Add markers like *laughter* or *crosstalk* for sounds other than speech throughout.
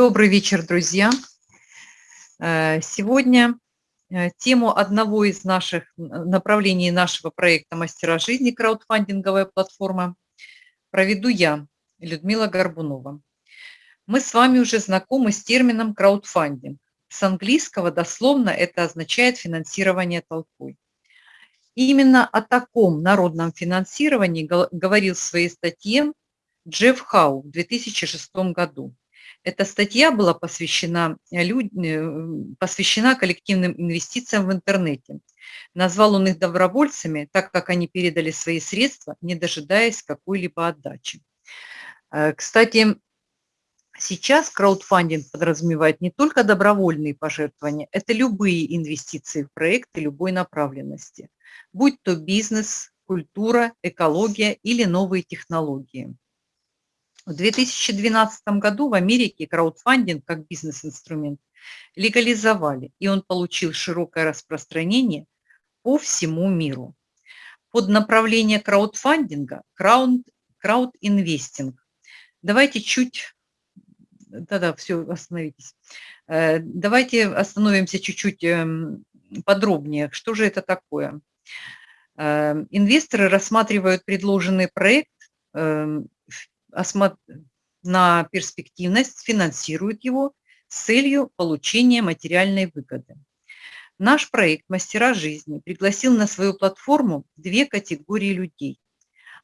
Добрый вечер, друзья. Э, сегодня э, тему одного из наших направлений нашего проекта «Мастера жизни» краудфандинговая платформа проведу я, Людмила Горбунова. Мы с вами уже знакомы с термином краудфандинг. С английского дословно это означает финансирование толпой. Именно о таком народном финансировании говорил в своей статье Джефф Хау в 2006 году. Эта статья была посвящена, э, люд... Э, посвящена коллективным инвестициям в интернете. Назвал он их добровольцами, так как они передали свои средства, не дожидаясь какой-либо отдачи. Э, кстати, сейчас краудфандинг подразумевает не только добровольные пожертвования, это любые инвестиции в проекты любой направленности, будь то бизнес, культура, экология или новые технологии. В 2012 году в Америке краудфандинг как бизнес-инструмент легализовали, и он получил широкое распространение по всему миру. Под направление краудфандинга крауд, краудинвестинг. Давайте чуть, да-да, все, остановитесь. Э, давайте остановимся чуть-чуть эм, подробнее. Что же это такое? Э, инвесторы рассматривают предложенный проект эм, на перспективность, финансирует его с целью получения материальной выгоды. Наш проект «Мастера жизни» пригласил на свою платформу две категории людей.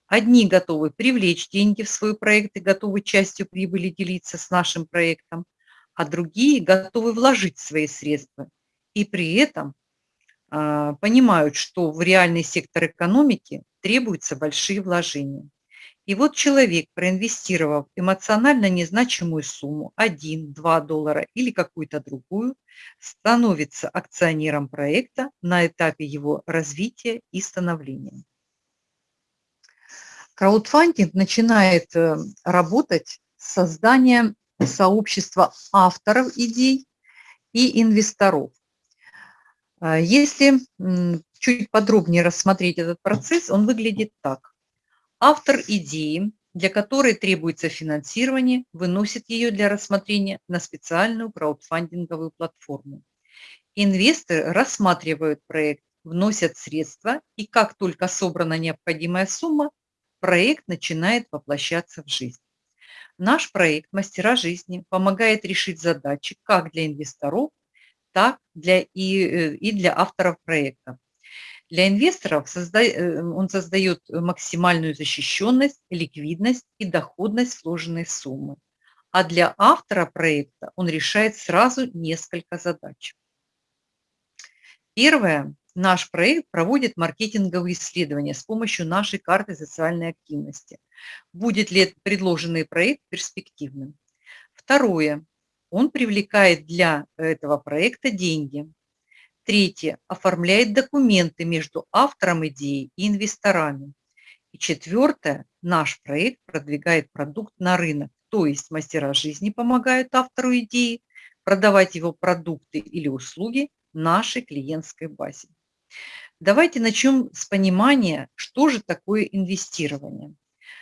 Одни готовы привлечь деньги в свой проект и готовы частью прибыли делиться с нашим проектом, а другие готовы вложить свои средства и при этом э, понимают, что в реальный сектор экономики требуются большие вложения. И вот человек, проинвестировав эмоционально незначимую сумму, 1-2 доллара или какую-то другую, становится акционером проекта на этапе его развития и становления. Краудфандинг начинает э, работать с созданием сообщества авторов идей и инвесторов. А если чуть подробнее рассмотреть этот процесс, он выглядит так. Автор идеи, для которой требуется финансирование, выносит ее для рассмотрения на специальную краудфандинговую платформу. Инвесторы рассматривают проект, вносят средства, и как только собрана необходимая сумма, проект начинает воплощаться в жизнь. Наш проект «Мастера жизни» помогает решить задачи как для инвесторов, так для и, э, и для авторов проекта. Для инвесторов э, он создает максимальную защищенность, ликвидность и доходность сложенной суммы. А для автора проекта он решает сразу несколько задач. Первое. Наш проект проводит маркетинговые исследования с помощью нашей карты социальной активности. Будет ли предложенный проект перспективным? Второе. Он привлекает для этого проекта деньги. Третье. Оформляет документы между автором идеи и инвесторами. И четвертое. Наш проект продвигает продукт на рынок, то есть мастера жизни помогают автору идеи продавать его продукты или услуги нашей клиентской базе. Давайте начнем с понимания, что же такое инвестирование.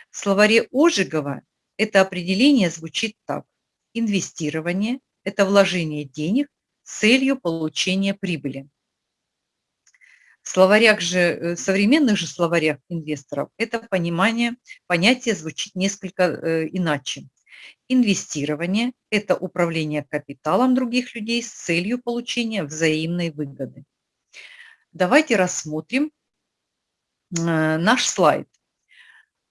В словаре Ожегова это определение звучит так. Инвестирование – это вложение денег целью получения прибыли. В словарях же, э, современных же словарях инвесторов это понимание, понятие звучит несколько э, иначе. Инвестирование – это управление капиталом других людей с целью получения взаимной выгоды. Давайте рассмотрим э, наш слайд.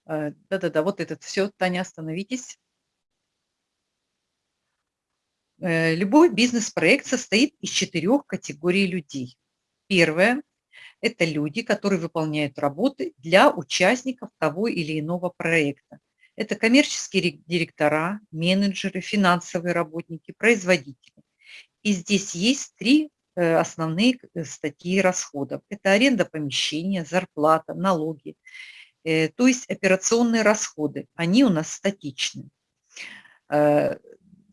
Да-да-да, вот этот все. Таня, остановитесь. Э, любой бизнес-проект состоит из четырех категорий людей. Первое – это люди, которые выполняют работы для участников того или иного проекта. Это коммерческие директора, менеджеры, финансовые работники, производители. И здесь есть три э, основные э, статьи расходов. Это аренда помещения, зарплата, налоги, то есть операционные расходы. Они у нас статичны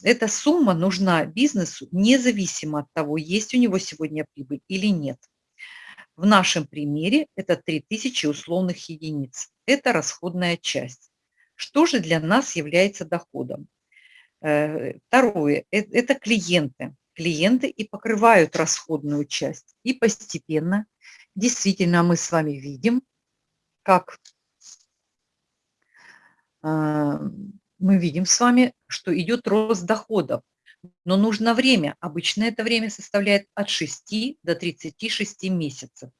эта сумма нужна бизнесу независимо от того, есть у него сегодня прибыль или нет. В нашем примере это 3000 условных единиц. Это расходная часть. Что же для нас является доходом? Э, второе – это клиенты. Клиенты и покрывают расходную часть. И постепенно, действительно, мы с вами видим, как а, мы видим с вами, что идет рост доходов. Но нужно время. Обычно это время составляет от 6 до 36 месяцев.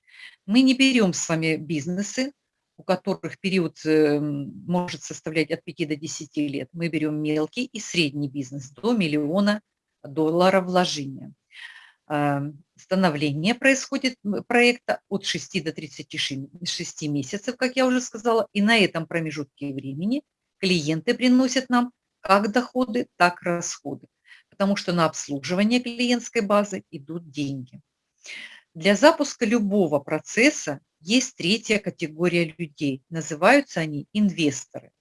Мы не берем с вами бизнесы, у которых период э, может составлять от 5 до 10 лет. Мы берем мелкий и средний бизнес до миллиона долларов вложения. А, становление происходит проекта от 6 до 36 месяцев, как я уже сказала, и на этом промежутке времени клиенты приносят нам как доходы, так и расходы, потому что на обслуживание клиентской базы идут деньги. Для запуска любого процесса есть третья категория людей. Называются они инвесторы.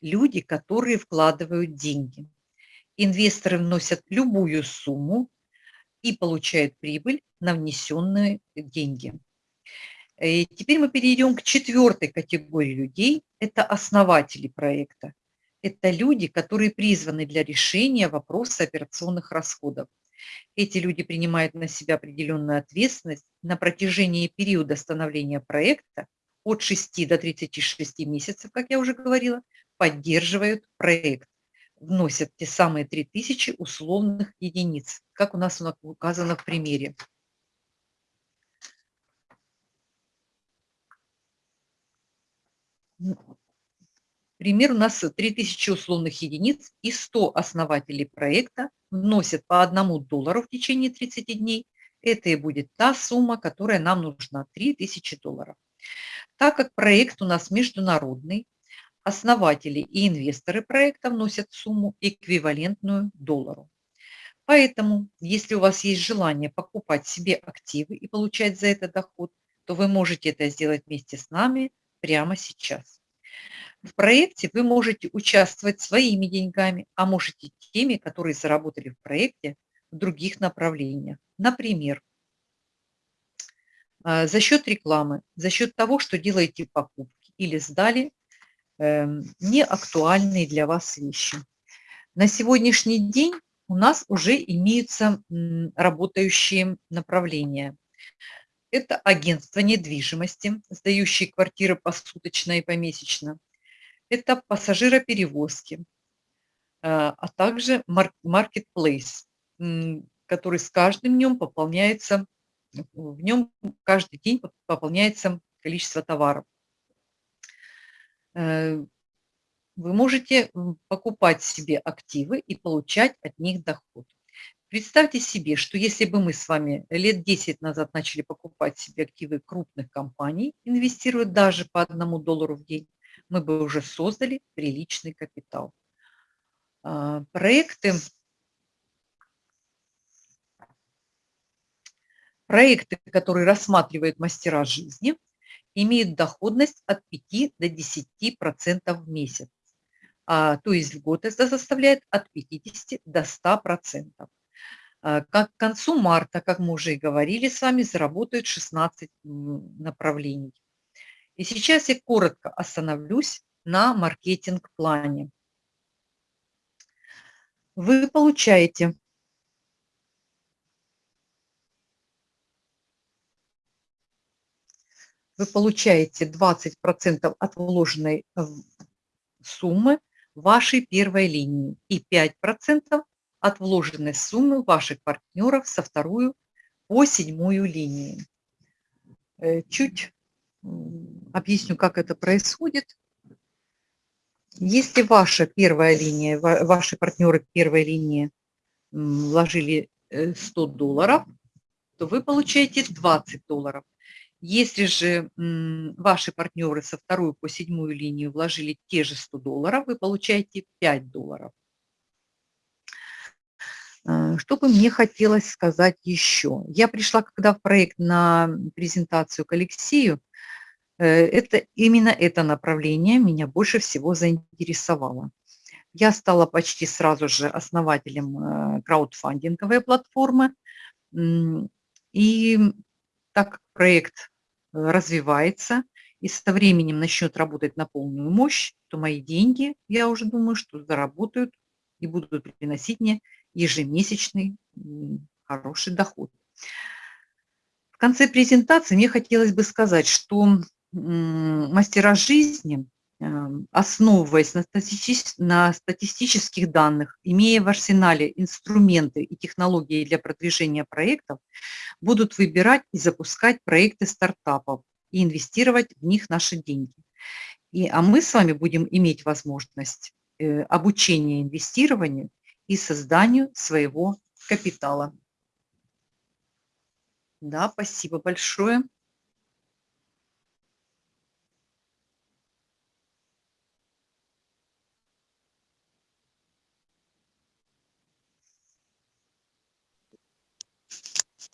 Люди, которые вкладывают деньги. Инвесторы вносят любую сумму и получают прибыль на внесенные деньги. И теперь мы перейдем к четвертой категории людей. Это основатели проекта. Это люди, которые призваны для решения вопроса операционных расходов. Эти люди принимают на себя определенную ответственность на протяжении периода становления проекта от 6 до 36 месяцев, как я уже говорила, поддерживают проект, вносят те самые 3000 условных единиц, как у нас указано в примере. Пример у нас 3000 условных единиц и 100 основателей проекта вносят по одному доллару в течение 30 дней. Это и будет та сумма, которая нам нужна, 3000 долларов. Так как проект у нас международный, основатели и инвесторы проекта вносят сумму эквивалентную доллару. Поэтому, если у вас есть желание покупать себе активы и получать за это доход, то вы можете это сделать вместе с нами прямо сейчас. В проекте вы можете участвовать своими деньгами, а можете теми, которые заработали в проекте в других направлениях. Например, а, за счет рекламы, за счет того, что делаете покупки или сдали эм, неактуальные для вас вещи. На сегодняшний день у нас уже имеются работающие направления. Это агентство недвижимости, сдающие квартиры посуточно и помесячно. Это пассажироперевозки, а, а также marketplace, который с каждым днем пополняется, в нем каждый день пополняется количество товаров. Э, вы можете покупать себе активы и получать от них доход. Представьте себе, что если бы мы с вами лет 10 назад начали покупать себе активы крупных компаний, инвестируя даже по одному доллару в день, мы бы уже создали приличный капитал. А, проекты, проекты, которые рассматривают мастера жизни, имеют доходность от 5 до 10% в месяц. А, то есть в год это составляет от 50 до 100%. А, как к концу марта, как мы уже и говорили с вами, заработают 16 направлений. И сейчас я коротко остановлюсь на маркетинг-плане. Вы получаете вы получаете 20% от вложенной суммы вашей первой линии и 5% от вложенной суммы ваших партнеров со вторую по седьмую линию. Э, чуть объясню, как это происходит. Если ваша первая линия, ваши партнеры первой линии вложили 100 э, долларов, то вы получаете 20 долларов. Если же ваши партнеры со второй по седьмую линию вложили те же 100 долларов, вы получаете 5 долларов. Э, что бы мне хотелось сказать еще? Я пришла когда в проект на презентацию к Алексею, э, это, именно это направление меня больше всего заинтересовало. Я стала почти сразу же основателем э, краудфандинговой платформы. И так как проект развивается и со временем начнет работать на полную мощь, то мои деньги, я уже думаю, что заработают и будут приносить мне ежемесячный хороший доход. В конце презентации мне хотелось бы сказать, что мастера жизни, эм, основываясь на, на статистических данных, имея в арсенале инструменты и технологии для продвижения проектов, будут выбирать и запускать проекты стартапов и инвестировать в них наши деньги. И, а мы с вами будем иметь возможность э, обучения инвестированию и созданию своего капитала. Да, спасибо большое.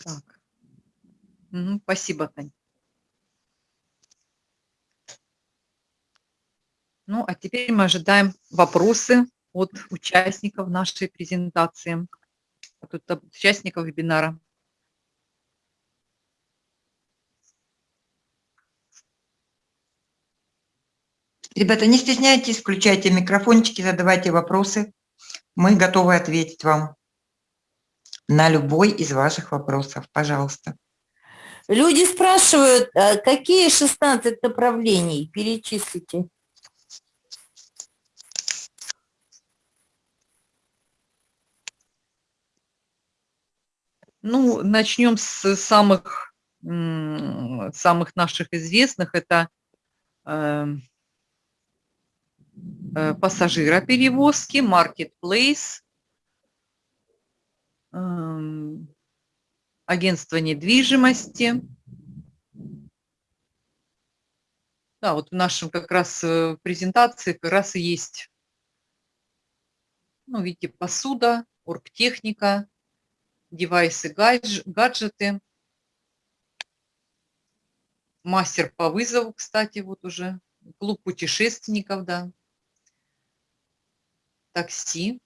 Так. Угу, спасибо, Тань. Ну, а теперь мы ожидаем вопросы от участников нашей презентации, от участников вебинара. Ребята, не стесняйтесь, включайте микрофончики, задавайте вопросы. Мы готовы ответить вам на любой из ваших вопросов. Пожалуйста. Люди спрашивают, а какие 16 направлений? Перечислите. Ну, начнем с самых, самых наших известных. Это эм, э, пассажироперевозки, маркетплейс, эм, агентство недвижимости. Да, вот в нашем как раз э, презентации как раз и есть, ну, видите, посуда, оргтехника, девайсы, гаджеты. Мастер по вызову, кстати, вот уже. Клуб путешественников, да. Такси,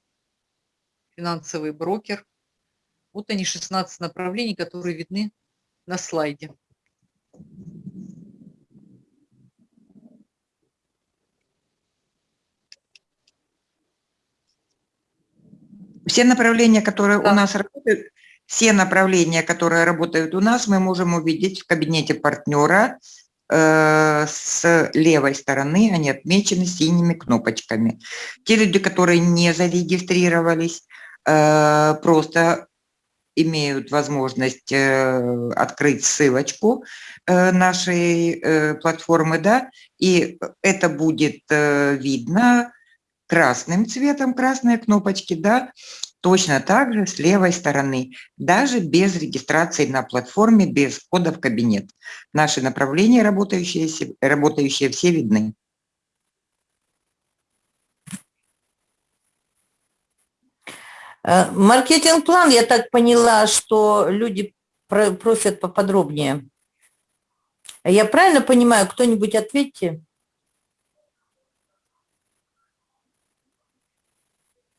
финансовый брокер. Вот они, 16 направлений, которые видны на слайде. Все направления, которые да. у нас работают, все направления, которые работают у нас, мы можем увидеть в кабинете партнера э, с левой стороны, они отмечены синими кнопочками. Те люди, которые не зарегистрировались, э, просто имеют возможность э, открыть ссылочку э, нашей э, платформы, да, и это будет э, видно красным цветом, красные кнопочки, да, точно так же с левой стороны, даже без регистрации на платформе, без входа в кабинет. Наши направления, работающие, работающие все видны. Э, маркетинг-план, я так поняла, что люди просят поподробнее. Я правильно понимаю, кто-нибудь ответьте?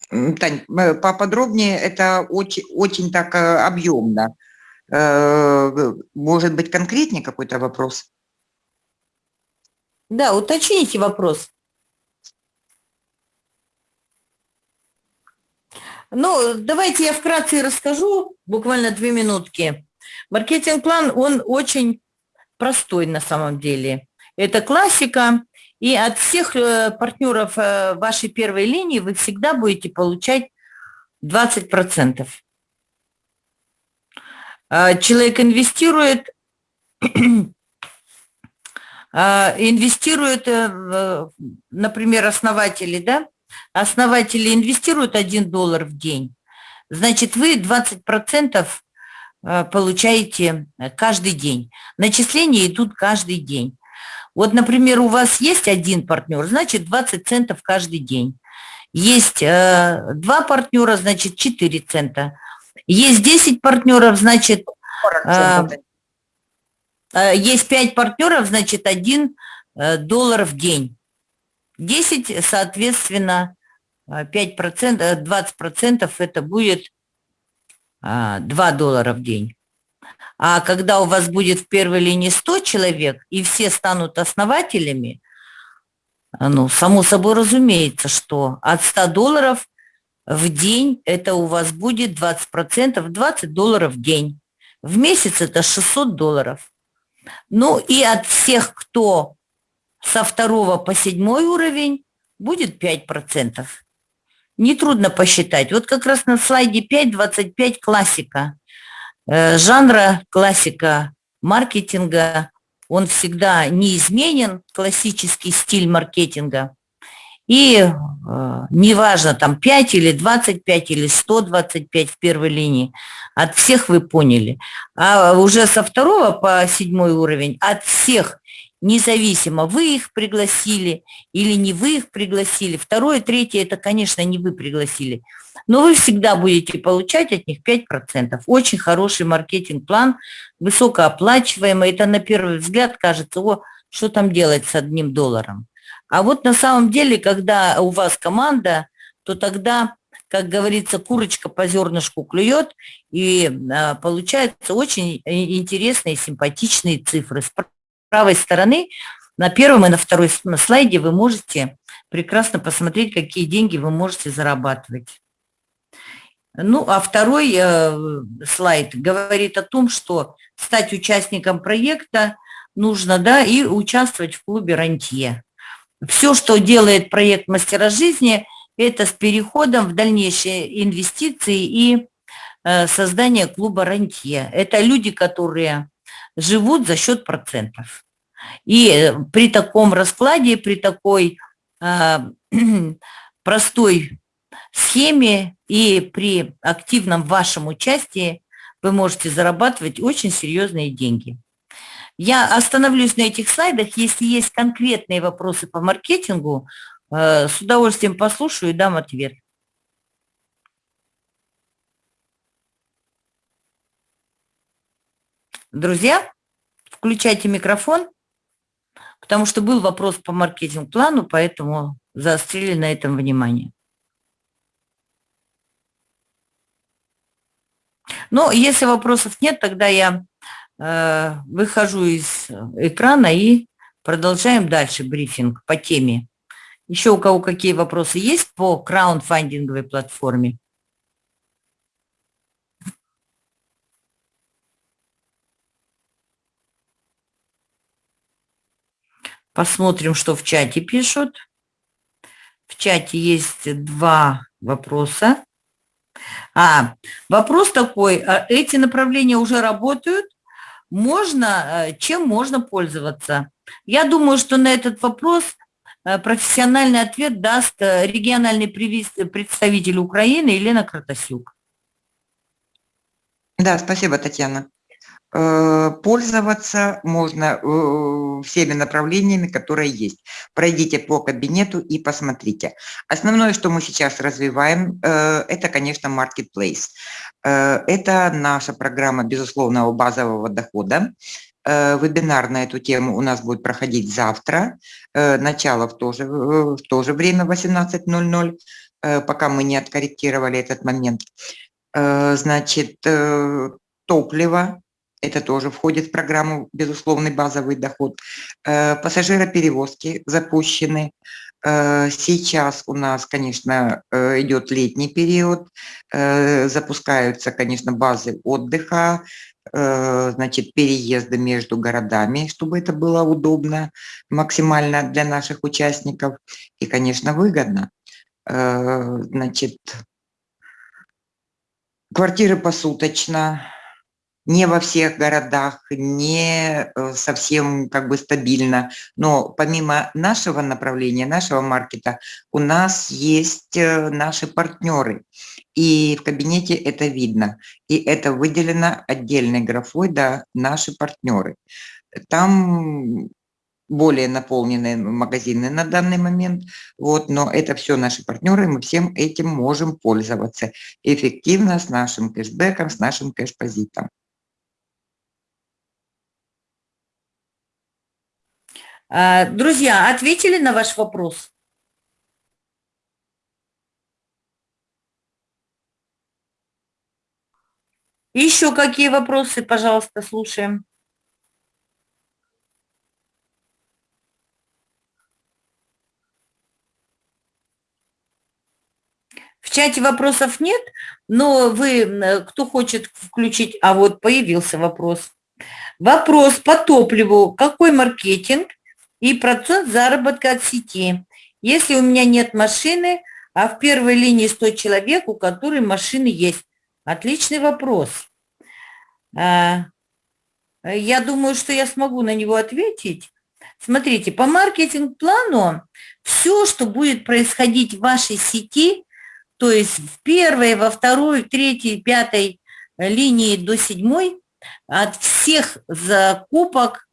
Тань, поподробнее, это очень, очень так э, объемно. Э, может быть, конкретнее какой-то вопрос? Да, уточните вопрос. Ну, давайте я вкратце расскажу, буквально две минутки. Маркетинг-план, он очень простой на самом деле. Это классика, и от всех э, партнеров э, вашей первой линии вы всегда будете получать 20%. А, человек инвестирует, *clears throat* а, инвестирует, э, например, основатели, да? Основатели инвестируют 1 доллар в день. Значит, вы 20% получаете каждый день. Начисления идут каждый день. Вот, например, у вас есть один партнер, значит 20 центов каждый день. Есть э, два партнера, значит 4 цента. Есть 10 партнеров, значит... Э, э, есть 5 партнеров, значит 1 э, доллар в день. 10, соответственно, 5%, э, 20% э, это будет 2 доллара в день. А когда у вас будет в первой линии 100 человек, и все станут основателями, ну, само собой разумеется, что от 100 долларов в день это у вас будет 20%, 20 долларов в день. В месяц это 600 долларов. Ну и от всех, кто со второго по седьмой уровень, будет 5%. Нетрудно посчитать. Вот как раз на слайде 5, 25 классика. Э, жанра классика маркетинга, он всегда неизменен, классический стиль маркетинга. И э, неважно, там 5 или 25 или 125 в первой линии, от всех вы поняли. А уже со второго по седьмой уровень от всех, независимо, вы их пригласили или не вы их пригласили. Второе, третье, это, конечно, не вы пригласили. Но вы всегда будете получать от них 5%. Очень хороший маркетинг-план, высокооплачиваемый. Это на первый взгляд кажется, о, что там делать с одним долларом. А вот на самом деле, когда у вас команда, то тогда, как говорится, курочка по зернышку клюет, и а, получаются очень интересные, симпатичные цифры. Правой стороны, на первом и на второй слайде вы можете прекрасно посмотреть, какие деньги вы можете зарабатывать. Ну, а второй э, слайд говорит о том, что стать участником проекта нужно, да, и участвовать в клубе «Рантье». Все, что делает проект «Мастера жизни», это с переходом в дальнейшие инвестиции и э, создание клуба «Рантье». Это люди, которые живут за счет процентов. И э, при таком раскладе, при такой э, *clears throat* простой схеме и при активном вашем участии вы можете зарабатывать очень серьезные деньги. Я остановлюсь на этих слайдах. Если есть конкретные вопросы по маркетингу, э, с удовольствием послушаю и дам ответ. Друзья, включайте микрофон, потому что был вопрос по маркетинг-плану, поэтому заострили на этом внимание. Но если вопросов нет, тогда я Э, выхожу из экрана и продолжаем дальше брифинг по теме. Еще у кого какие вопросы есть по краундфандинговой платформе? Посмотрим, что в чате пишут. В чате есть два вопроса. А, вопрос такой, а эти направления уже работают? можно, э, чем можно пользоваться? Я думаю, что на этот вопрос э, профессиональный ответ даст э, региональный представитель Украины Елена Кратасюк. Да, спасибо, Татьяна. Пользоваться можно всеми направлениями, которые есть. Пройдите по кабинету и посмотрите. Основное, что мы сейчас развиваем, это, конечно, marketplace. Э, это наша программа безусловного базового дохода. Э, вебинар на эту тему у нас будет проходить завтра, э, начало в то же, в то же время 18.00, пока мы не откорректировали этот момент. Значит, топливо, это тоже входит в программу «Безусловный базовый доход». Пассажироперевозки запущены, Э, сейчас у нас, конечно, э, идет летний период, э, запускаются, конечно, базы отдыха, значит, переезды между городами, чтобы это было удобно максимально для наших участников и, конечно, выгодно. Значит, квартиры посуточно, не во всех городах, не э, совсем как бы стабильно. Но помимо нашего направления, нашего маркета, у нас есть э, наши партнеры. И в кабинете это видно. И это выделено отдельной графой, да, наши партнеры. Там более наполненные магазины на данный момент, вот, но это все наши партнеры, мы всем этим можем пользоваться эффективно с нашим кэшбэком, с нашим кэшпозитом. Друзья, ответили на ваш вопрос? Еще какие вопросы, пожалуйста, слушаем. В чате вопросов нет, но вы, кто хочет включить, а вот появился вопрос. Вопрос по топливу. Какой маркетинг и процент заработка от сети? Если у меня нет машины, а в первой линии 100 человек, у которых машины есть. Отличный вопрос. А, я думаю, что я смогу на него ответить. Смотрите, по маркетинг-плану все, что будет происходить в вашей сети, то есть в первой, во второй, третьей, пятой линии до седьмой, от всех закупок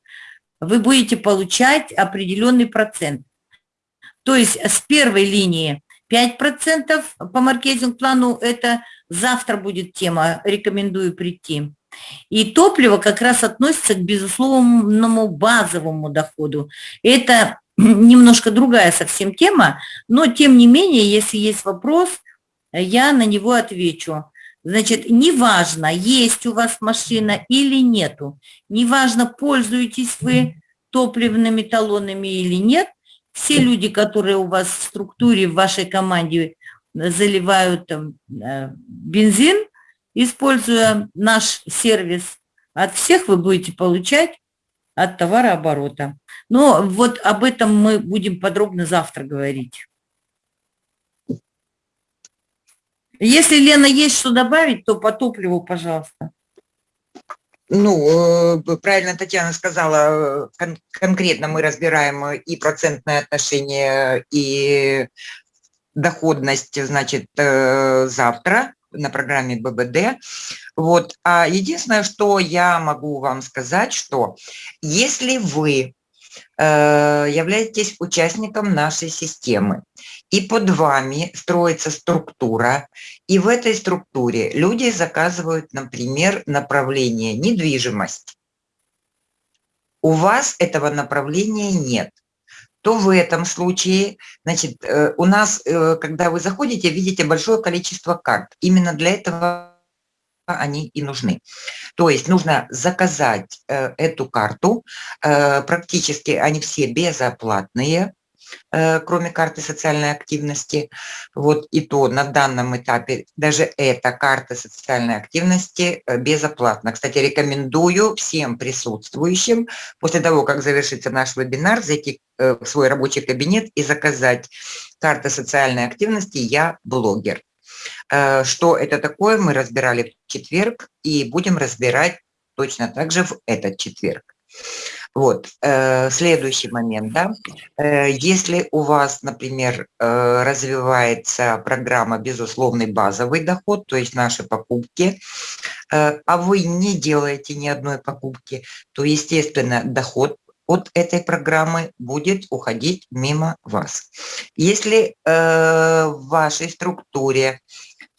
вы будете получать определенный процент. То есть с первой линии 5% по маркетинг-плану, это завтра будет тема, рекомендую прийти. И топливо как раз относится к безусловному базовому доходу. Это немножко другая совсем тема, но тем не менее, если есть вопрос, я на него отвечу. Значит, неважно, есть у вас машина или нету, неважно, пользуетесь вы топливными талонами или нет, все люди, которые у вас в структуре, в вашей команде заливают там, э, бензин, используя наш сервис, от всех вы будете получать от товарооборота. Но вот об этом мы будем подробно завтра говорить. Если, Лена, есть что добавить, то по топливу, пожалуйста. Ну, э, правильно Татьяна сказала, кон конкретно мы разбираем и процентное отношение, и доходность, значит, э, завтра на программе ББД. Вот. А единственное, что я могу вам сказать, что если вы э, являетесь участником нашей системы, и под вами строится структура, и в этой структуре люди заказывают, например, направление недвижимость. У вас этого направления нет то в этом случае, значит, э, у нас, э, когда вы заходите, видите большое количество карт. Именно для этого они и нужны. То есть нужно заказать э, эту карту, практически они все безоплатные, Э, кроме карты социальной активности. Вот и то на данном этапе даже эта карта социальной активности э, безоплатна. Кстати, рекомендую всем присутствующим после того, как завершится наш вебинар, зайти э, в свой рабочий кабинет и заказать карты социальной активности «Я блогер». Что это такое, мы разбирали в четверг и будем разбирать точно так же в этот четверг. Вот, э, следующий момент, да, э, если у вас, например, э, развивается программа «Безусловный базовый доход», то есть наши покупки, э, а вы не делаете ни одной покупки, то, естественно, доход от этой программы будет уходить мимо вас. Если э, в вашей структуре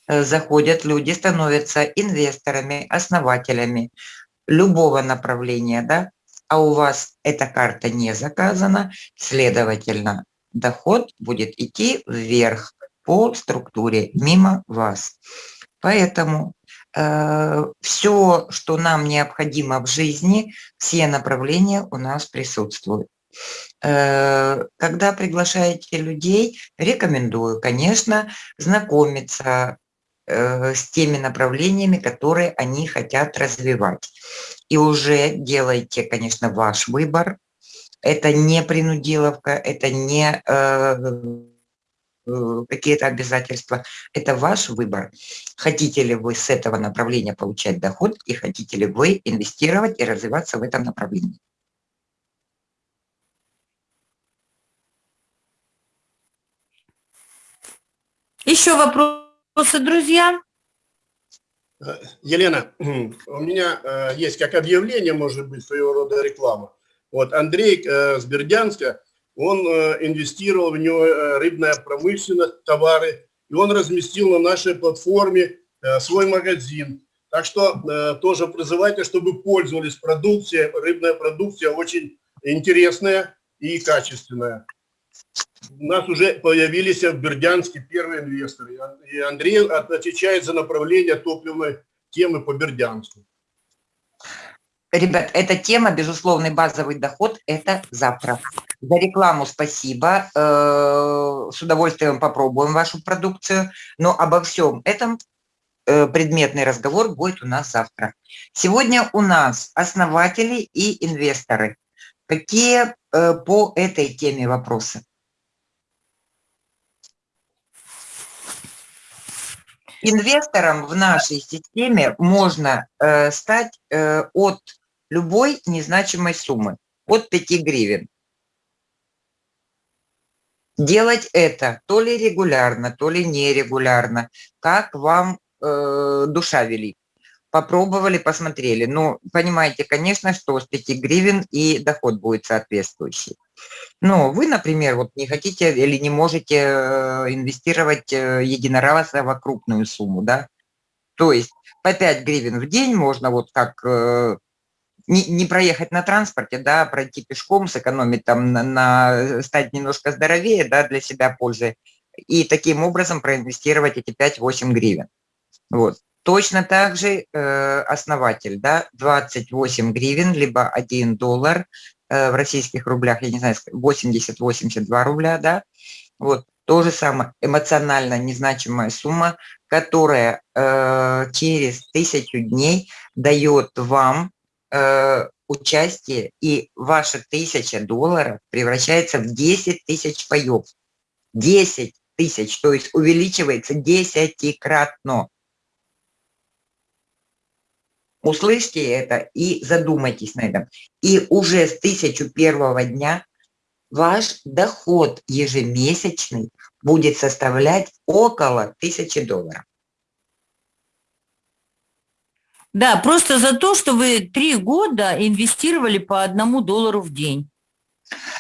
э, заходят люди, становятся инвесторами, основателями любого направления, да, а у вас эта карта не заказана, следовательно, доход будет идти вверх по структуре мимо вас. Поэтому все, что нам необходимо в жизни, все направления у нас присутствуют. Э, когда приглашаете людей, рекомендую, конечно, знакомиться э, с теми направлениями, которые они хотят развивать и уже делайте, конечно, ваш выбор. Это не принудиловка, это не э, э, какие-то обязательства. Это ваш выбор. Хотите ли вы с этого направления получать доход и хотите ли вы инвестировать и развиваться в этом направлении. Еще вопросы, друзья? Э, Елена, *clears throat* у меня э, есть как объявление, может быть, своего рода реклама. Вот Андрей э, с Бердянска, он инвестировал в него рыбная промышленность, товары, и он разместил на нашей платформе свой магазин. Так что тоже призывайте, чтобы пользовались продукцией, рыбная продукция очень интересная и качественная у нас уже появились в Бердянске первые инвесторы. И Андрей отвечает за направление топливной темы по Бердянску. Ребят, эта тема, безусловный базовый доход, это завтра. За рекламу спасибо. Э, С удовольствием попробуем вашу продукцию. Но обо всем этом э, предметный разговор будет у нас завтра. Сегодня у нас основатели и инвесторы. Какие э, по этой теме вопросы? Инвестором в нашей системе можно стать от любой незначимой суммы, от 5 гривен. Делать это то ли регулярно, то ли нерегулярно, как вам э, душа велит. Попробовали, посмотрели. Ну, понимаете, конечно, что с 5 гривен и доход будет соответствующий. Но вы, например, вот не хотите или не можете э, инвестировать э, единоразово крупную сумму, да? То есть по 5 гривен в день можно вот как э, не, не проехать на транспорте, да, пройти пешком, сэкономить там на, на стать немножко здоровее, да, для себя пользы, и таким образом проинвестировать эти 5-8 гривен. Вот. Точно так же э, основатель, да, 28 гривен, либо 1 доллар э, в российских рублях, я не знаю, 80-82 рубля, да, вот, то же самое, эмоционально незначимая сумма, которая э, через тысячу дней дает вам э, участие, и ваша тысяча долларов превращается в 10 тысяч паев. 10 тысяч, то есть увеличивается десятикратно. Услышьте это и задумайтесь на этом. И уже с тысячу первого дня ваш доход ежемесячный будет составлять около тысячи долларов. Да, просто за то, что вы три года инвестировали по одному доллару в день.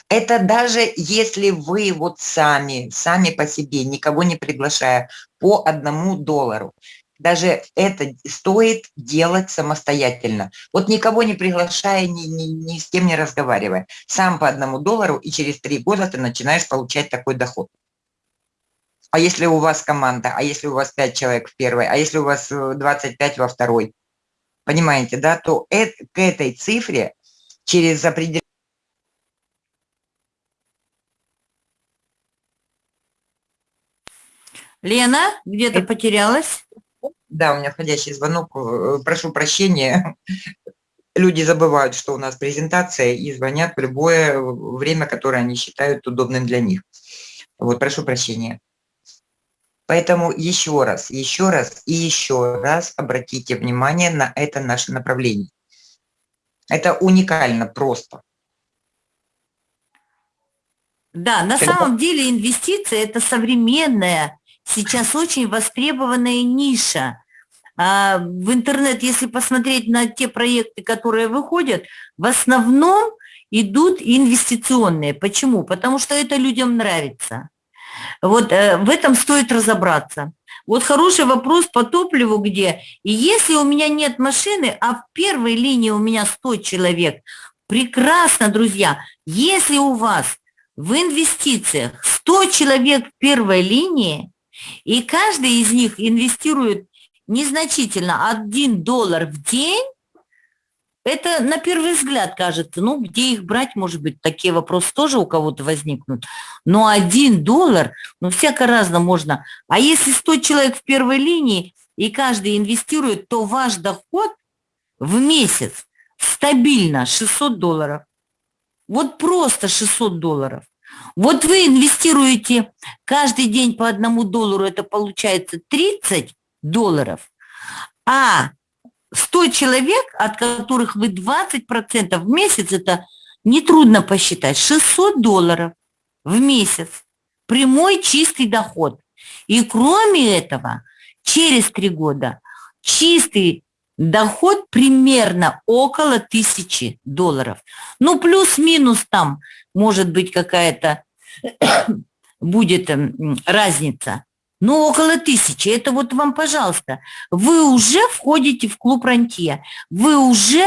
Это даже если вы вот сами, сами по себе, никого не приглашая, по одному доллару. Даже это стоит делать самостоятельно. Вот никого не приглашая, ни, ни, ни с кем не разговаривая. Сам по одному доллару, и через три года ты начинаешь получать такой доход. А если у вас команда, а если у вас 5 человек в первой, а если у вас 25 во второй, понимаете, да, то это, к этой цифре через определенные Лена, где-то Это- потерялась? Да, у меня входящий звонок. э, Прошу прощения. Люди забывают, что у нас презентация, и звонят в любое время, которое они считают удобным для них. Вот, прошу прощения. Поэтому еще раз, еще раз и еще раз обратите внимание на это наше направление. Это уникально просто. Да, на Когда- самом деле инвестиции – это современная, сейчас очень востребованная ниша. А в интернет, если посмотреть на те проекты, которые выходят, в основном идут инвестиционные. Почему? Потому что это людям нравится. Вот э, в этом стоит разобраться. Вот хороший вопрос по топливу где. И если у меня нет машины, а в первой линии у меня 100 человек, прекрасно, друзья. Если у вас в инвестициях 100 человек в первой линии, и каждый из них инвестирует незначительно 1 доллар в день, это на первый взгляд кажется, ну, где их брать, может быть, такие вопросы тоже у кого-то возникнут. Но 1 доллар, ну, всяко разно можно. А если 100 человек в первой линии, и каждый инвестирует, то ваш доход в месяц стабильно 600 долларов. Вот просто 600 долларов. Вот вы инвестируете каждый день по одному доллару, это получается 30 долларов, а 100 человек, от которых вы 20% в месяц, это нетрудно посчитать, 600 долларов в месяц. Прямой чистый доход. И кроме этого, через три года чистый доход примерно около тысячи долларов. Ну, плюс-минус там может быть какая-то *coughs* будет м, разница. Ну, около тысячи. Это вот вам, пожалуйста. Вы уже входите в клуб рантье. Вы уже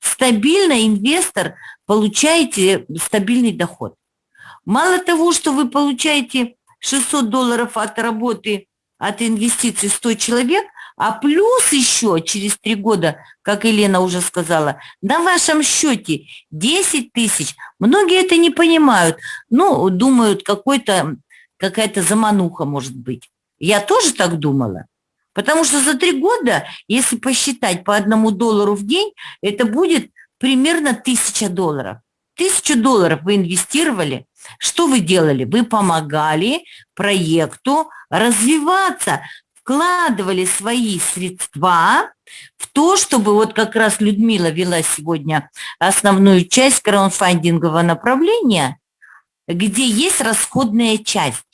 стабильно, инвестор, получаете стабильный доход. Мало того, что вы получаете 600 долларов от работы, от инвестиций 100 человек, А плюс еще через три года, как Елена уже сказала, на вашем счете 10 тысяч. Многие это не понимают. Ну, думают, какой-то, какая-то замануха может быть. Я тоже так думала. Потому что за три года, если посчитать по одному доллару в день, это будет примерно тысяча долларов. Тысячу долларов вы инвестировали. Что вы делали? Вы помогали проекту развиваться, вкладывали свои средства в то, чтобы вот как раз Людмила вела сегодня основную часть краудфандингового направления, где есть расходная часть.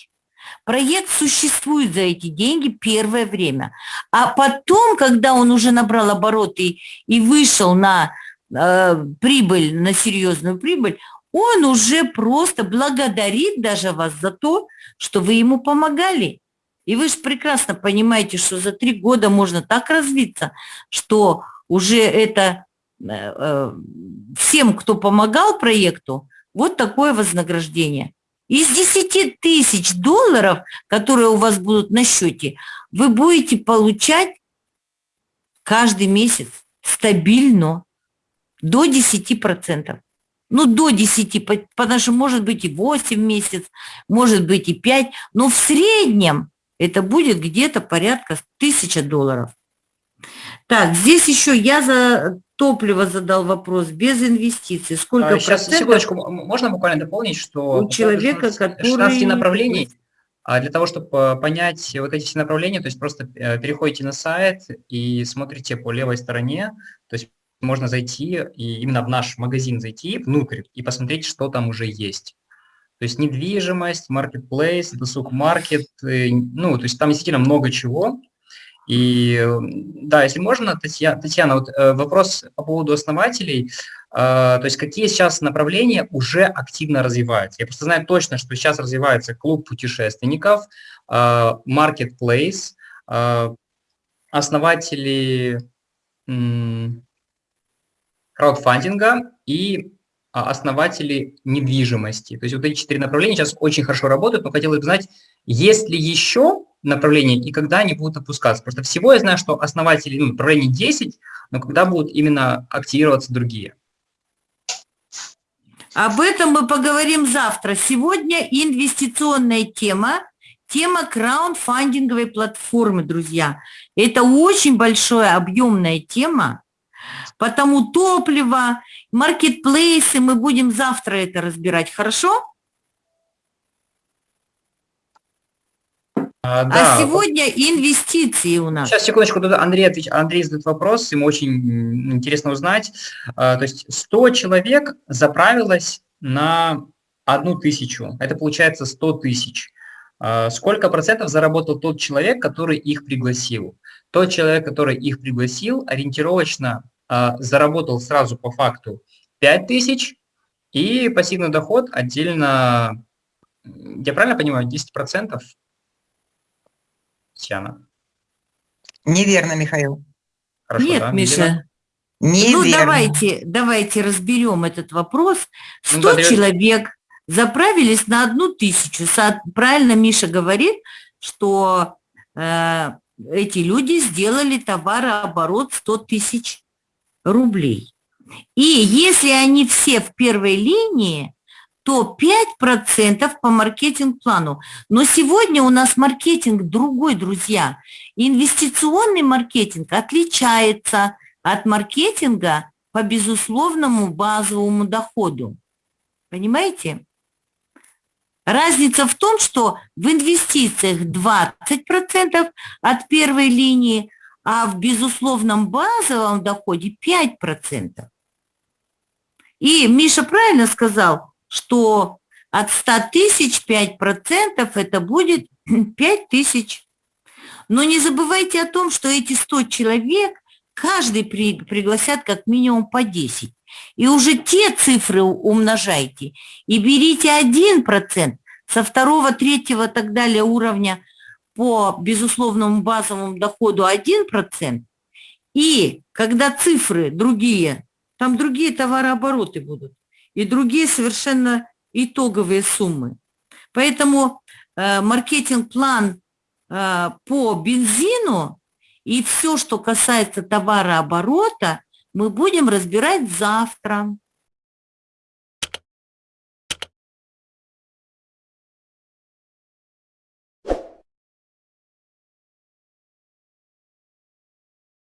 Проект существует за эти деньги первое время. А потом, когда он уже набрал обороты и вышел на э, прибыль, на серьезную прибыль, он уже просто благодарит даже вас за то, что вы ему помогали. И вы же прекрасно понимаете, что за три года можно так развиться, что уже это э, э, всем, кто помогал проекту, вот такое вознаграждение. Из 10 тысяч долларов, которые у вас будут на счете, вы будете получать каждый месяц стабильно до 10%. Ну, до 10, потому что может быть и 8 месяц, может быть и 5, но в среднем это будет где-то порядка 1000 долларов. Так, здесь еще я за топливо задал вопрос, без инвестиций. Сколько а, Сейчас, секундочку, можно буквально дополнить, что... У человека, 16, который... 16 направлений, а для того, чтобы э, понять вот эти все направления, то есть просто э, переходите на сайт и смотрите по левой стороне, то есть можно зайти и именно в наш магазин зайти внутрь и посмотреть, что там уже есть. То есть недвижимость, маркетплейс, досуг маркет, э, ну, то есть там действительно много чего, и да, если можно, Татьяна, Татьяна вот э, вопрос по поводу основателей. Э, то есть какие сейчас направления уже активно развиваются? Я просто знаю точно, что сейчас развивается клуб путешественников, э, marketplace, основатели краудфандинга и основатели недвижимости. То есть вот эти четыре направления сейчас очень хорошо работают, но хотелось бы знать, есть ли еще направления и когда они будут опускаться. Просто всего я знаю, что основатели ну, направлений 10, но когда будут именно активироваться другие. Об этом мы поговорим завтра. Сегодня инвестиционная тема, тема краундфандинговой платформы, друзья. Это очень большая объемная тема, потому топливо, маркетплейсы, мы будем завтра это разбирать, хорошо? А, а, да. а сегодня инвестиции у нас. Сейчас, секундочку, тут Андрей, отвеч... Андрей задает вопрос, ему очень интересно узнать. А, то есть 100 человек заправилось на одну тысячу, это получается 100 тысяч. А, сколько процентов заработал тот человек, который их пригласил? Тот человек, который их пригласил, ориентировочно заработал сразу по факту 5 тысяч, и пассивный доход отдельно, я правильно понимаю, 10 процентов Татьяна? Неверно, Михаил. Хорошо, Нет, да? Миша. Неверно. Ну, давайте, давайте разберем этот вопрос. 100 ну, да, человек заправились на одну тысячу. Правильно Миша говорит, что э, эти люди сделали товарооборот 100 тысяч рублей. И если они все в первой линии, то 5% по маркетинг-плану. Но сегодня у нас маркетинг другой, друзья. Инвестиционный маркетинг отличается от маркетинга по безусловному базовому доходу. Понимаете? Разница в том, что в инвестициях 20% от первой линии, а в безусловном базовом доходе 5%. И Миша правильно сказал, что от 100 тысяч 5% это будет *clears throat* 5 тысяч. Но не забывайте о том, что эти 100 человек каждый при, пригласят как минимум по 10. И уже те цифры умножайте. И берите 1% со второго, третьего и так далее уровня по безусловному базовому доходу 1%. И когда цифры другие, там другие товарообороты будут и другие совершенно итоговые суммы. Поэтому э, маркетинг-план э, по бензину И все, что касается товарооборота, мы будем разбирать завтра.